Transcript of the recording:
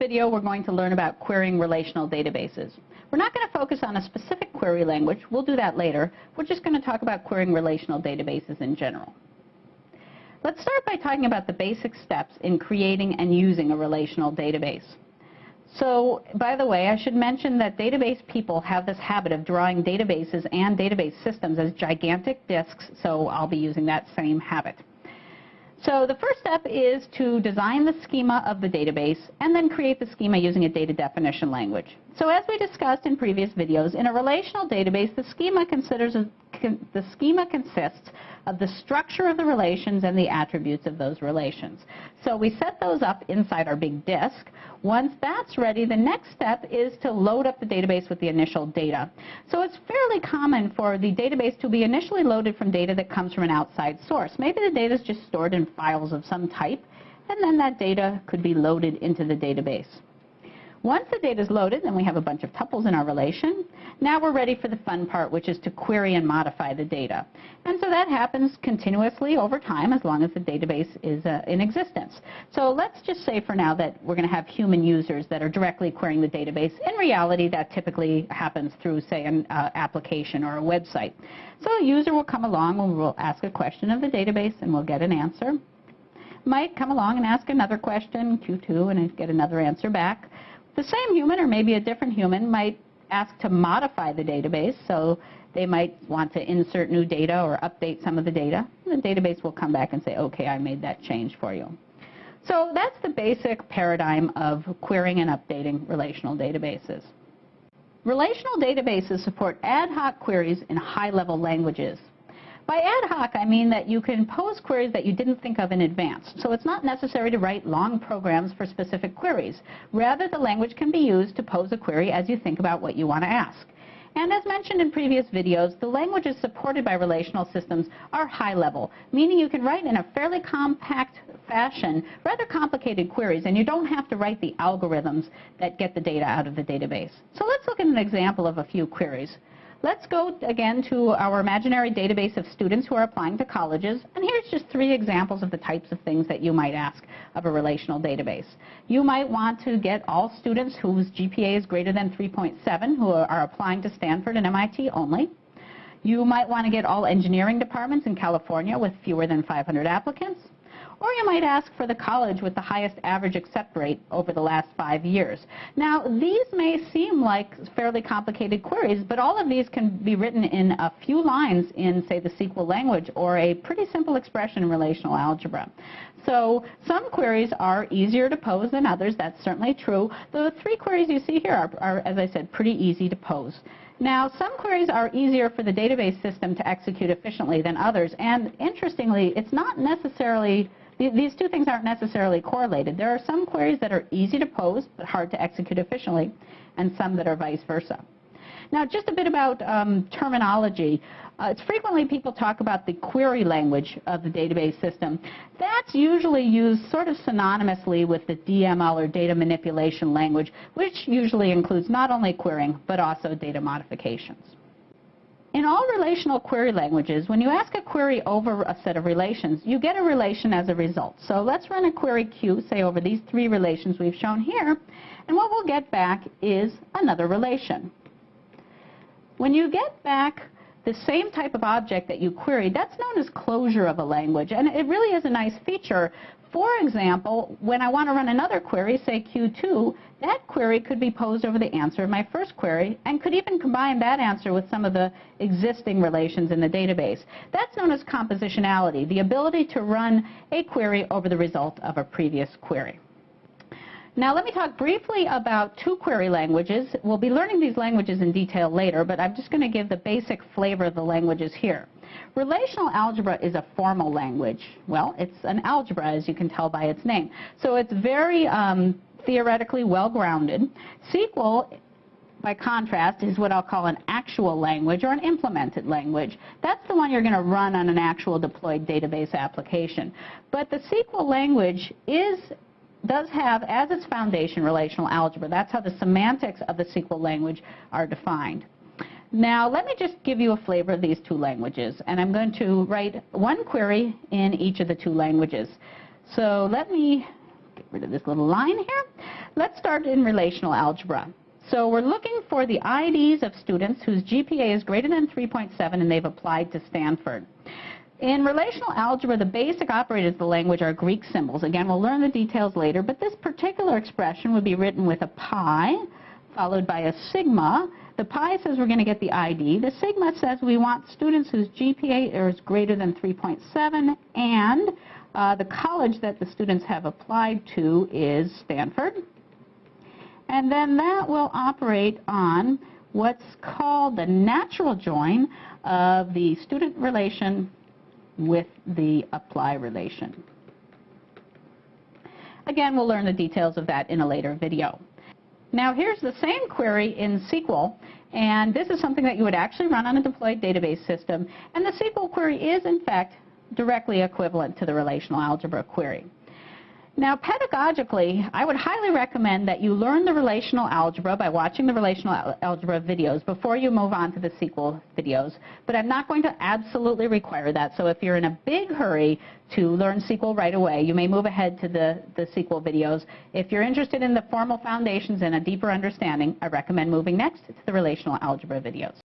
video, we're going to learn about querying relational databases. We're not going to focus on a specific query language. We'll do that later. We're just going to talk about querying relational databases in general. Let's start by talking about the basic steps in creating and using a relational database. So, by the way, I should mention that database people have this habit of drawing databases and database systems as gigantic disks, so I'll be using that same habit. So the first step is to design the schema of the database and then create the schema using a data definition language. So as we discussed in previous videos, in a relational database, the schema considers the schema consists of the structure of the relations and the attributes of those relations. So we set those up inside our big disk. Once that's ready, the next step is to load up the database with the initial data. So it's fairly common for the database to be initially loaded from data that comes from an outside source. Maybe the data is just stored in files of some type, and then that data could be loaded into the database. Once the data is loaded, then we have a bunch of tuples in our relation. Now we're ready for the fun part, which is to query and modify the data. And so that happens continuously over time as long as the database is uh, in existence. So let's just say for now that we're going to have human users that are directly querying the database. In reality, that typically happens through, say, an uh, application or a website. So a user will come along and we'll ask a question of the database and we'll get an answer. Might come along and ask another question, Q2, and get another answer back. The same human or maybe a different human might ask to modify the database. So they might want to insert new data or update some of the data. The database will come back and say, okay, I made that change for you. So that's the basic paradigm of querying and updating relational databases. Relational databases support ad hoc queries in high-level languages. By ad hoc, I mean that you can pose queries that you didn't think of in advance. So it's not necessary to write long programs for specific queries. Rather, the language can be used to pose a query as you think about what you want to ask. And as mentioned in previous videos, the languages supported by relational systems are high level, meaning you can write in a fairly compact fashion rather complicated queries, and you don't have to write the algorithms that get the data out of the database. So let's look at an example of a few queries. Let's go again to our imaginary database of students who are applying to colleges. And here's just three examples of the types of things that you might ask of a relational database. You might want to get all students whose GPA is greater than 3.7 who are applying to Stanford and MIT only. You might want to get all engineering departments in California with fewer than 500 applicants. Or you might ask for the college with the highest average accept rate over the last five years. Now, these may seem like fairly complicated queries, but all of these can be written in a few lines in, say, the SQL language or a pretty simple expression in relational algebra. So some queries are easier to pose than others. That's certainly true. The three queries you see here are, are as I said, pretty easy to pose. Now, some queries are easier for the database system to execute efficiently than others, and interestingly, it's not necessarily these two things aren't necessarily correlated. There are some queries that are easy to pose but hard to execute efficiently, and some that are vice versa. Now, just a bit about um, terminology. Uh, it's frequently people talk about the query language of the database system. That's usually used sort of synonymously with the DML or data manipulation language, which usually includes not only querying but also data modifications. In all relational query languages, when you ask a query over a set of relations, you get a relation as a result. So let's run a query Q, say over these three relations we've shown here, and what we'll get back is another relation. When you get back the same type of object that you queried, that's known as closure of a language. And it really is a nice feature for example, when I want to run another query, say Q2, that query could be posed over the answer of my first query and could even combine that answer with some of the existing relations in the database. That's known as compositionality, the ability to run a query over the result of a previous query. Now let me talk briefly about two query languages. We'll be learning these languages in detail later, but I'm just going to give the basic flavor of the languages here. Relational algebra is a formal language. Well, it's an algebra, as you can tell by its name. So it's very um, theoretically well-grounded. SQL by contrast, is what I'll call an actual language or an implemented language. That's the one you're going to run on an actual deployed database application. But the SQL language is does have as its foundation relational algebra. That's how the semantics of the SQL language are defined. Now, let me just give you a flavor of these two languages, and I'm going to write one query in each of the two languages. So let me get rid of this little line here. Let's start in relational algebra. So we're looking for the IDs of students whose GPA is greater than 3.7 and they've applied to Stanford. In relational algebra, the basic operators of the language are Greek symbols. Again, we'll learn the details later, but this particular expression would be written with a pi, followed by a sigma. The pi says we're going to get the ID. The sigma says we want students whose GPA is greater than 3.7, and uh, the college that the students have applied to is Stanford. And then that will operate on what's called the natural join of the student relation with the apply relation. Again, we'll learn the details of that in a later video. Now here's the same query in SQL, and this is something that you would actually run on a deployed database system, and the SQL query is in fact directly equivalent to the relational algebra query. Now, pedagogically, I would highly recommend that you learn the relational algebra by watching the relational al algebra videos before you move on to the SQL videos. But I'm not going to absolutely require that. So if you're in a big hurry to learn SQL right away, you may move ahead to the, the SQL videos. If you're interested in the formal foundations and a deeper understanding, I recommend moving next to the relational algebra videos.